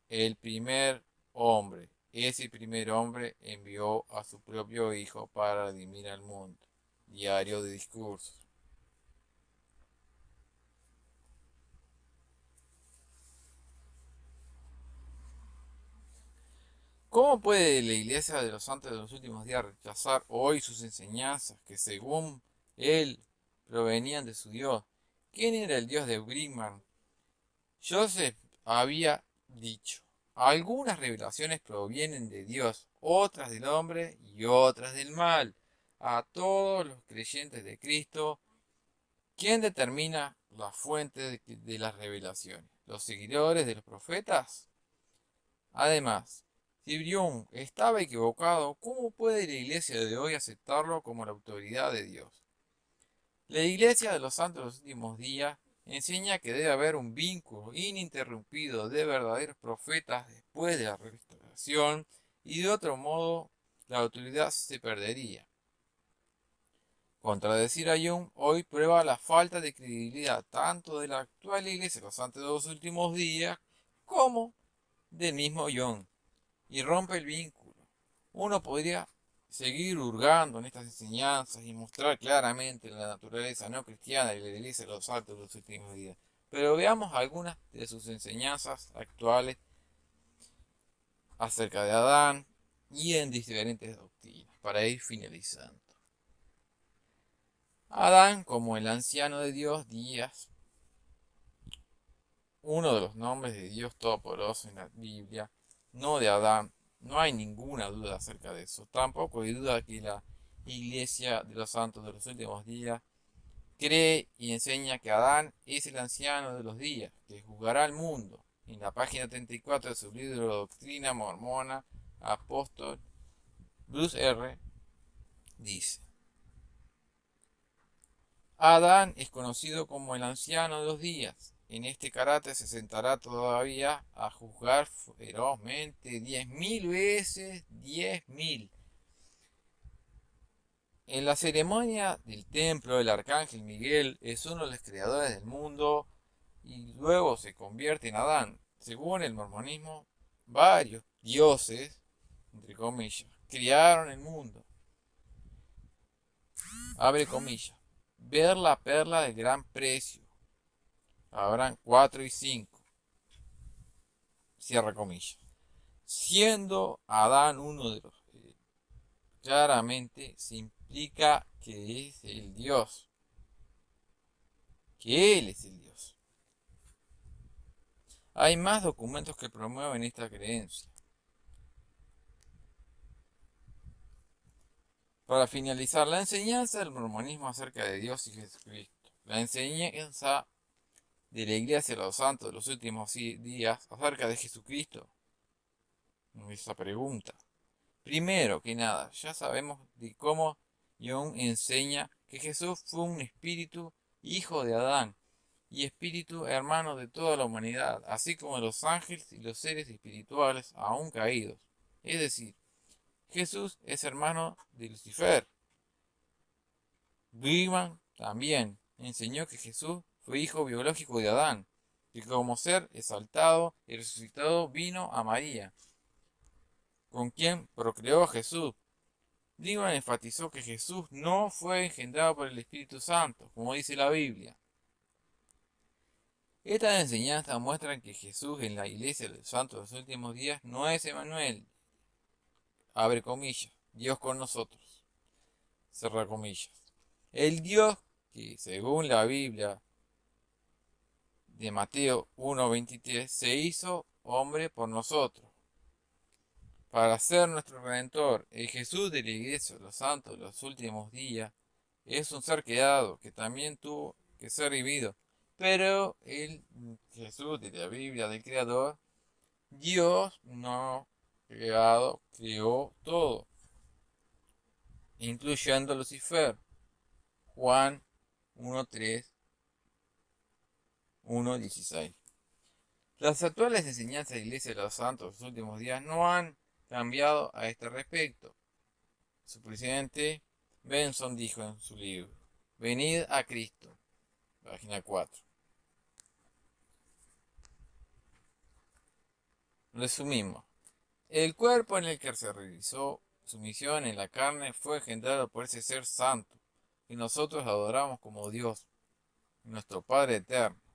el primer hombre. Ese primer hombre envió a su propio Hijo para redimir al mundo. Diario de discursos. ¿Cómo puede la iglesia de los santos de los últimos días rechazar hoy sus enseñanzas que según él provenían de su Dios? ¿Quién era el Dios de Brigham? Joseph había dicho, algunas revelaciones provienen de Dios, otras del hombre y otras del mal. A todos los creyentes de Cristo, ¿quién determina la fuente de, de las revelaciones? ¿Los seguidores de los profetas? Además, si Brión estaba equivocado, ¿cómo puede la iglesia de hoy aceptarlo como la autoridad de Dios? La iglesia de los santos de los últimos días enseña que debe haber un vínculo ininterrumpido de verdaderos profetas después de la restauración y de otro modo la autoridad se perdería. Contradecir a Young hoy prueba la falta de credibilidad tanto de la actual iglesia de los santos de los últimos días como del mismo Young y rompe el vínculo. Uno podría seguir hurgando en estas enseñanzas y mostrar claramente la naturaleza no cristiana y la iglesia de los altos de los últimos días. Pero veamos algunas de sus enseñanzas actuales acerca de Adán y en diferentes doctrinas, para ir finalizando. Adán, como el anciano de Dios, Díaz, uno de los nombres de Dios Todopoderoso en la Biblia, no de Adán. No hay ninguna duda acerca de eso. Tampoco hay duda que la Iglesia de los Santos de los últimos días cree y enseña que Adán es el anciano de los días, que juzgará al mundo. En la página 34 de su libro Doctrina Mormona, Apóstol Bruce R. dice, Adán es conocido como el anciano de los días, en este carácter se sentará todavía a juzgar ferozmente diez mil veces diez mil. En la ceremonia del templo, el arcángel Miguel es uno de los creadores del mundo y luego se convierte en Adán. Según el mormonismo, varios dioses, entre comillas, crearon el mundo. Abre comillas. Ver la perla de gran precio habrán 4 y 5. Cierra comillas. Siendo Adán uno de los... Eh, claramente se implica que es el Dios. Que Él es el Dios. Hay más documentos que promueven esta creencia. Para finalizar, la enseñanza del mormonismo acerca de Dios y Jesucristo. La enseñanza de la iglesia de los santos de los últimos días acerca de Jesucristo? Esa pregunta. Primero que nada, ya sabemos de cómo Young enseña que Jesús fue un espíritu hijo de Adán y espíritu hermano de toda la humanidad, así como los ángeles y los seres espirituales aún caídos. Es decir, Jesús es hermano de Lucifer. Brigham también enseñó que Jesús fue hijo biológico de Adán, que como ser exaltado y resucitado vino a María, con quien procreó a Jesús. Brigham enfatizó que Jesús no fue engendrado por el Espíritu Santo, como dice la Biblia. Estas enseñanzas muestran que Jesús en la iglesia de los santos los últimos días no es Emanuel, abre comillas, Dios con nosotros, cerra comillas. El Dios que según la Biblia de Mateo 1.23 se hizo hombre por nosotros, para ser nuestro redentor. El Jesús de la iglesia los santos los últimos días es un ser creado que también tuvo que ser vivido pero el Jesús de la Biblia del Creador, Dios no creado, creó todo, incluyendo Lucifer. Juan 1.3, 1.16. Las actuales enseñanzas de la Iglesia de los Santos de los últimos días no han cambiado a este respecto. Su presidente Benson dijo en su libro, Venid a Cristo, página 4. Resumimos. El cuerpo en el que se realizó su misión en la carne fue engendrado por ese ser santo, y nosotros adoramos como Dios, nuestro Padre eterno.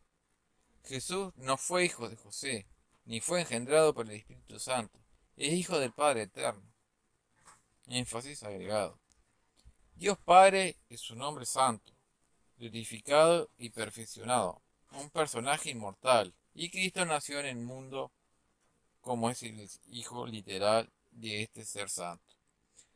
Jesús no fue hijo de José, ni fue engendrado por el Espíritu Santo, es hijo del Padre eterno. Énfasis agregado. Dios Padre es su nombre santo, glorificado y perfeccionado, un personaje inmortal, y Cristo nació en el mundo como es el hijo literal de este ser santo.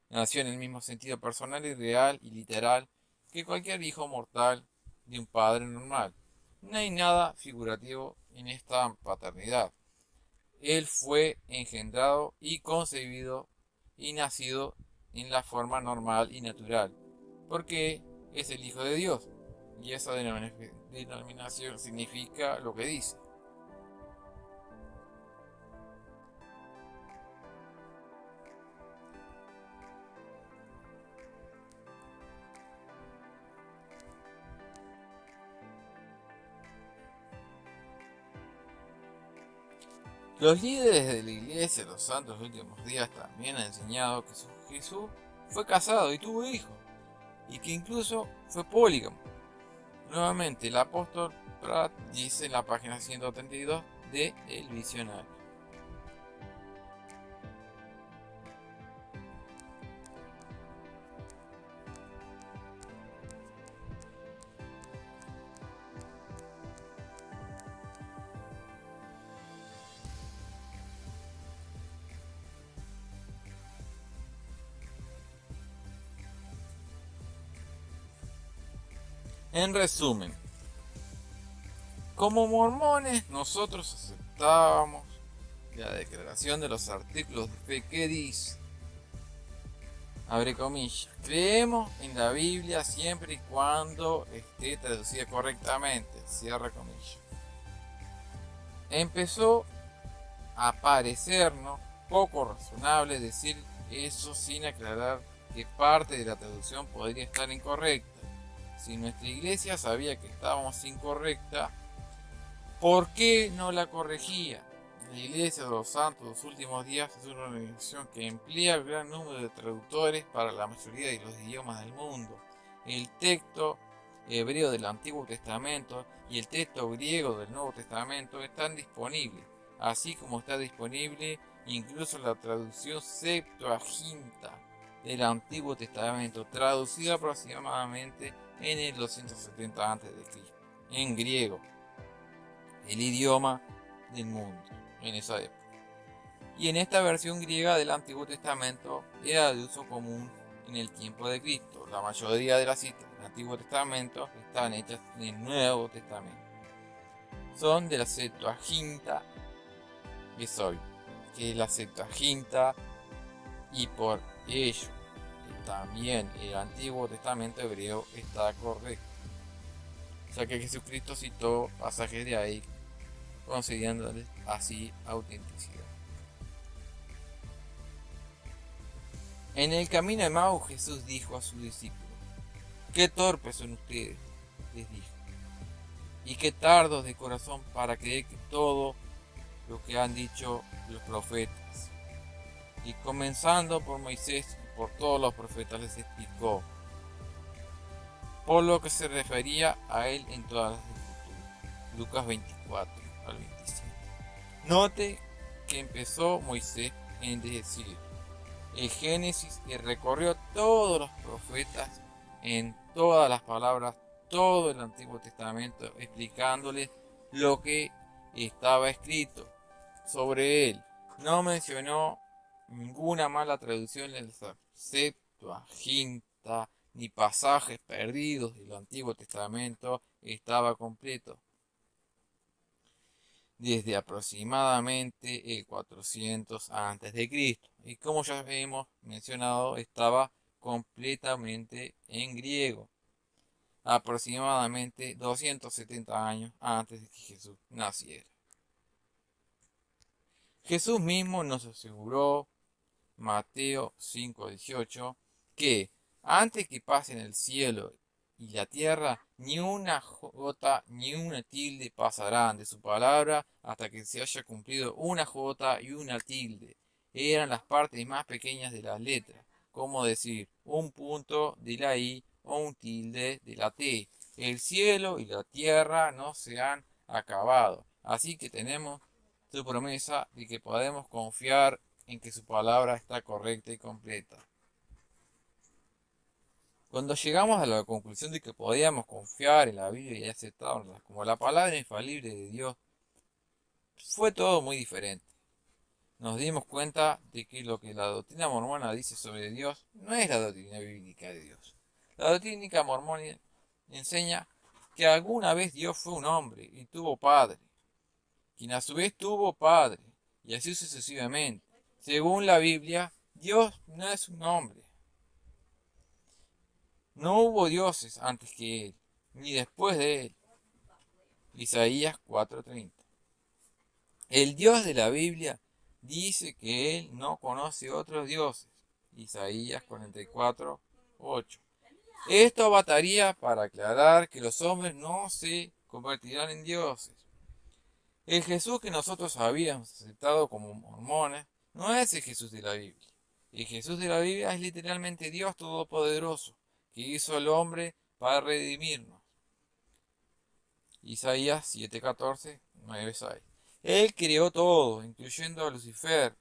Nació en el mismo sentido personal y real y literal que cualquier hijo mortal de un padre normal. No hay nada figurativo en esta paternidad. Él fue engendrado y concebido y nacido en la forma normal y natural, porque es el Hijo de Dios. Y esa denominación significa lo que dice. Los líderes de la iglesia, los santos últimos días, también han enseñado que Jesús fue casado y tuvo hijos, y que incluso fue polígamo. Nuevamente, el apóstol Pratt dice en la página 132 de El Visionario. En resumen, como mormones nosotros aceptábamos la declaración de los artículos de fe que dice, abre comillas, creemos en la Biblia siempre y cuando esté traducida correctamente, cierra comillas. Empezó a parecernos poco razonable decir eso sin aclarar que parte de la traducción podría estar incorrecta si nuestra iglesia sabía que estábamos incorrecta, ¿por qué no la corregía? La Iglesia de los Santos de los Últimos Días es una organización que emplea un gran número de traductores para la mayoría de los idiomas del mundo. El texto hebreo del Antiguo Testamento y el texto griego del Nuevo Testamento están disponibles, así como está disponible incluso la traducción Septuaginta del Antiguo Testamento, traducida aproximadamente en el 270 a.C. en griego, el idioma del mundo en esa época. Y en esta versión griega del Antiguo Testamento era de uso común en el tiempo de Cristo. La mayoría de las citas del Antiguo Testamento están hechas en el Nuevo Testamento. Son de la Septuaginta que soy, que es la Septuaginta y por ello también el Antiguo Testamento hebreo está correcto, ya que Jesucristo citó pasajes de ahí, concediéndoles así autenticidad. En el camino de Mau Jesús dijo a sus discípulos, qué torpes son ustedes, les dijo, y qué tardos de corazón para creer que todo lo que han dicho los profetas. Y comenzando por Moisés por todos los profetas les explicó, por lo que se refería a él en todas las escrituras. Lucas 24 al 27. Note que empezó Moisés en decir el Génesis y recorrió todos los profetas en todas las palabras, todo el Antiguo Testamento, explicándoles lo que estaba escrito sobre él. No mencionó ninguna mala traducción en la Septuaginta ni pasajes perdidos del Antiguo Testamento estaba completo. Desde aproximadamente el 400 a.C. Y como ya hemos mencionado, estaba completamente en griego. Aproximadamente 270 años antes de que Jesús naciera. Jesús mismo nos aseguró, Mateo 5:18, que antes que pasen el cielo y la tierra, ni una jota ni una tilde pasarán de su palabra hasta que se haya cumplido una jota y una tilde. Eran las partes más pequeñas de las letras, como decir un punto de la I o un tilde de la T. El cielo y la tierra no se han acabado, así que tenemos su promesa de que podemos confiar en que su palabra está correcta y completa. Cuando llegamos a la conclusión de que podíamos confiar en la Biblia y aceptarla como la palabra infalible de Dios, fue todo muy diferente. Nos dimos cuenta de que lo que la doctrina mormona dice sobre Dios no es la doctrina bíblica de Dios. La doctrina mormona enseña que alguna vez Dios fue un hombre y tuvo padre quien a su vez tuvo padre, y así sucesivamente. Según la Biblia, Dios no es un hombre. No hubo dioses antes que él, ni después de él. Isaías 4:30. El Dios de la Biblia dice que él no conoce otros dioses. Isaías 44:8. Esto bataría para aclarar que los hombres no se convertirán en dioses. El Jesús que nosotros habíamos aceptado como mormones no es el Jesús de la Biblia. El Jesús de la Biblia es literalmente Dios Todopoderoso, que hizo al hombre para redimirnos. Isaías 7:14, 9:6. Él creó todo, incluyendo a Lucifer.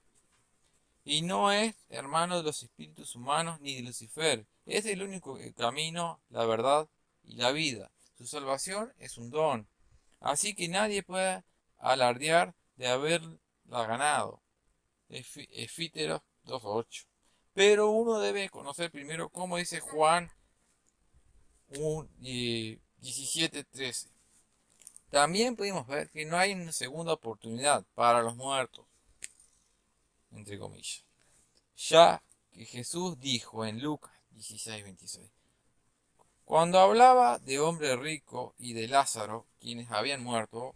Y no es hermano de los espíritus humanos ni de Lucifer. Es el único camino, la verdad y la vida. Su salvación es un don. Así que nadie puede alardear de haberla ganado. Efíteros 2.8. Pero uno debe conocer primero cómo dice Juan 17.13. También pudimos ver que no hay una segunda oportunidad para los muertos, entre comillas. Ya que Jesús dijo en Lucas 16.26. Cuando hablaba de hombre rico y de Lázaro, quienes habían muerto,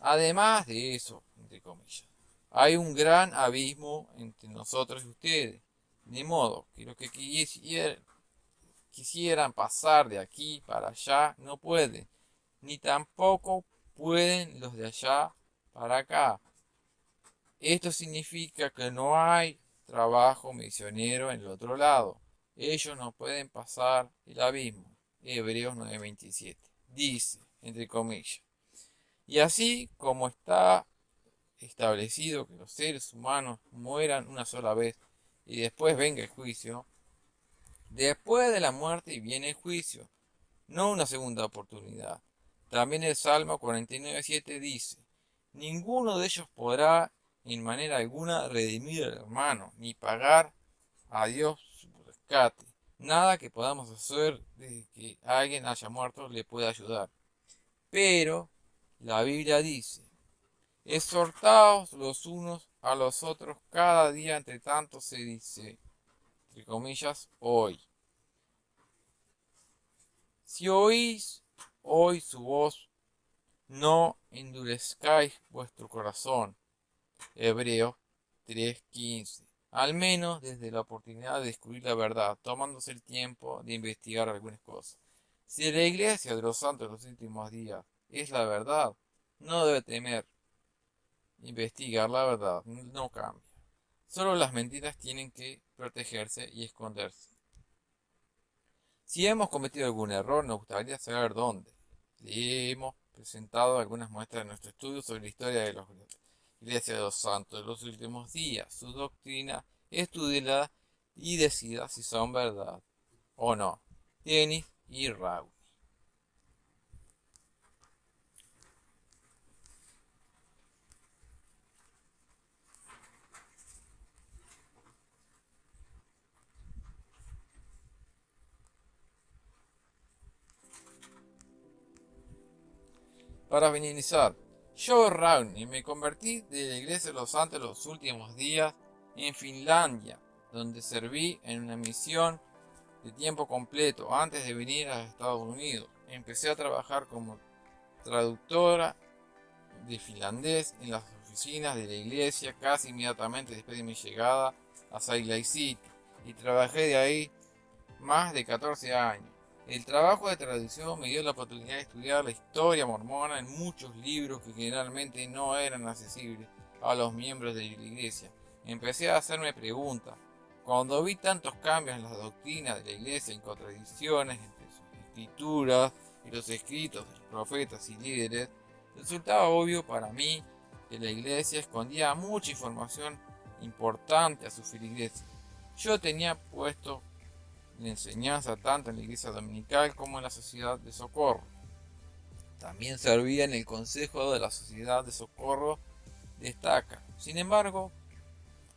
Además de eso, entre comillas, hay un gran abismo entre nosotros y ustedes. De modo que los que quisieran pasar de aquí para allá no pueden, ni tampoco pueden los de allá para acá. Esto significa que no hay trabajo misionero en el otro lado. Ellos no pueden pasar el abismo. Hebreos 9:27. Dice, entre comillas, y así como está establecido que los seres humanos mueran una sola vez y después venga el juicio, después de la muerte viene el juicio, no una segunda oportunidad. También el Salmo 49.7 dice, ninguno de ellos podrá en manera alguna redimir al hermano, ni pagar a Dios su rescate. Nada que podamos hacer de que alguien haya muerto le pueda ayudar. Pero la Biblia dice, exhortaos los unos a los otros cada día entre tanto se dice, entre comillas, hoy. Si oís hoy su voz, no endurezcáis vuestro corazón. Hebreo 3.15. Al menos desde la oportunidad de descubrir la verdad, tomándose el tiempo de investigar algunas cosas. Si la iglesia de los santos de los últimos días es la verdad, no debe temer. Investigar la verdad no cambia. Solo las mentiras tienen que protegerse y esconderse. Si hemos cometido algún error, nos gustaría saber dónde. Le hemos presentado algunas muestras de nuestro estudio sobre la historia de la Iglesia de los Santos de los últimos días. Su doctrina, estudiela y decida si son verdad o no. Denis y Raúl. Para finalizar, yo y me convertí de la iglesia de los santos los últimos días en Finlandia, donde serví en una misión de tiempo completo antes de venir a Estados Unidos. Empecé a trabajar como traductora de finlandés en las oficinas de la iglesia casi inmediatamente después de mi llegada a Salt Lake City y trabajé de ahí más de 14 años. El trabajo de traducción me dio la oportunidad de estudiar la historia mormona en muchos libros que generalmente no eran accesibles a los miembros de la iglesia. Empecé a hacerme preguntas. Cuando vi tantos cambios en las doctrinas de la iglesia, en contradicciones entre sus escrituras y los escritos de los profetas y líderes, resultaba obvio para mí que la iglesia escondía mucha información importante a su feligreses. Yo tenía puesto la enseñanza tanto en la iglesia dominical como en la sociedad de socorro. También servía en el consejo de la sociedad de socorro destaca. Sin embargo,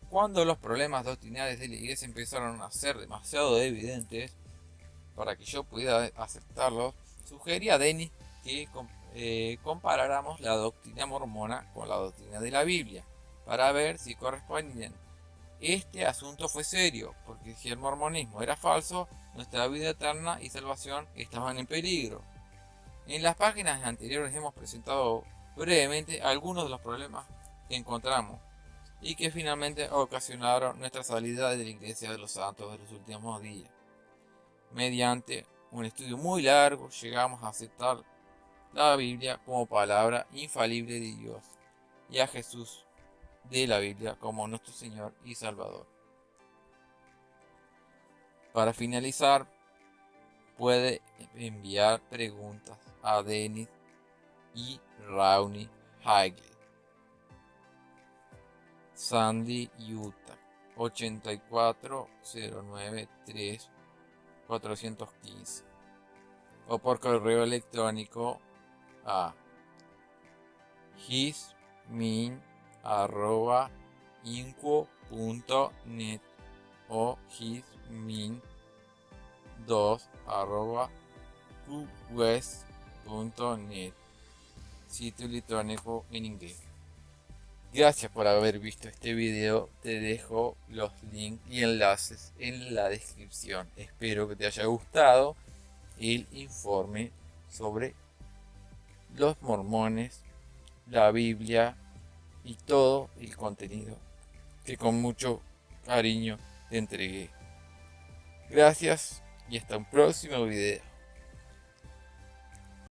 cuando los problemas doctrinales de la iglesia empezaron a ser demasiado evidentes para que yo pudiera aceptarlos, sugerí a Denis que eh, comparáramos la doctrina mormona con la doctrina de la Biblia para ver si correspondían este asunto fue serio, porque si el mormonismo era falso, nuestra vida eterna y salvación estaban en peligro. En las páginas anteriores hemos presentado brevemente algunos de los problemas que encontramos y que finalmente ocasionaron nuestra salida de la Iglesia de los Santos de los últimos días. Mediante un estudio muy largo llegamos a aceptar la Biblia como palabra infalible de Dios y a Jesús de la Biblia como nuestro Señor y Salvador. Para finalizar, puede enviar preguntas a Denis y Rauni Hagley. Sandy, Utah, 84093 415 o por correo electrónico a hismin arroba inco.net o hismin 2 arroba net sitio electrónico en inglés. Gracias por haber visto este video, te dejo los links y enlaces en la descripción. Espero que te haya gustado el informe sobre los mormones, la Biblia y todo el contenido que con mucho cariño te entregué. Gracias y hasta un próximo video.